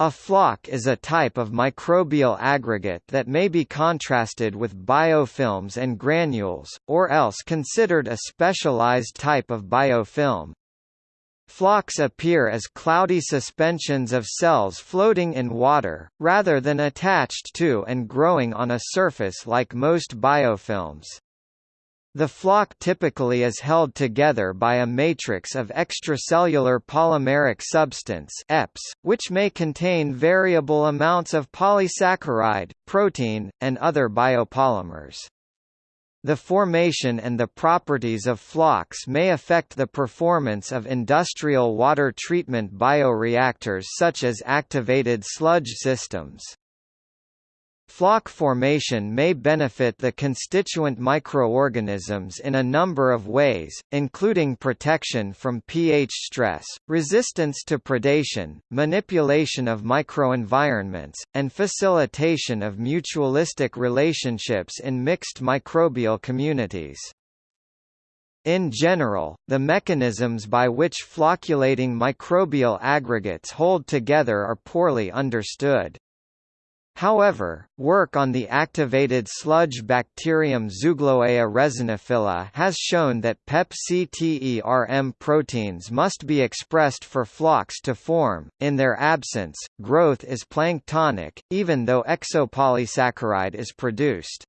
A floc is a type of microbial aggregate that may be contrasted with biofilms and granules, or else considered a specialized type of biofilm. Flocs appear as cloudy suspensions of cells floating in water, rather than attached to and growing on a surface like most biofilms. The floc typically is held together by a matrix of extracellular polymeric substance EPS, which may contain variable amounts of polysaccharide, protein, and other biopolymers. The formation and the properties of flocs may affect the performance of industrial water treatment bioreactors such as activated sludge systems. Floc formation may benefit the constituent microorganisms in a number of ways, including protection from pH stress, resistance to predation, manipulation of microenvironments, and facilitation of mutualistic relationships in mixed microbial communities. In general, the mechanisms by which flocculating microbial aggregates hold together are poorly understood. However, work on the activated sludge bacterium Zoogloea resiniphila has shown that PEP-CTERM proteins must be expressed for flocs to form. In their absence, growth is planktonic, even though exopolysaccharide is produced.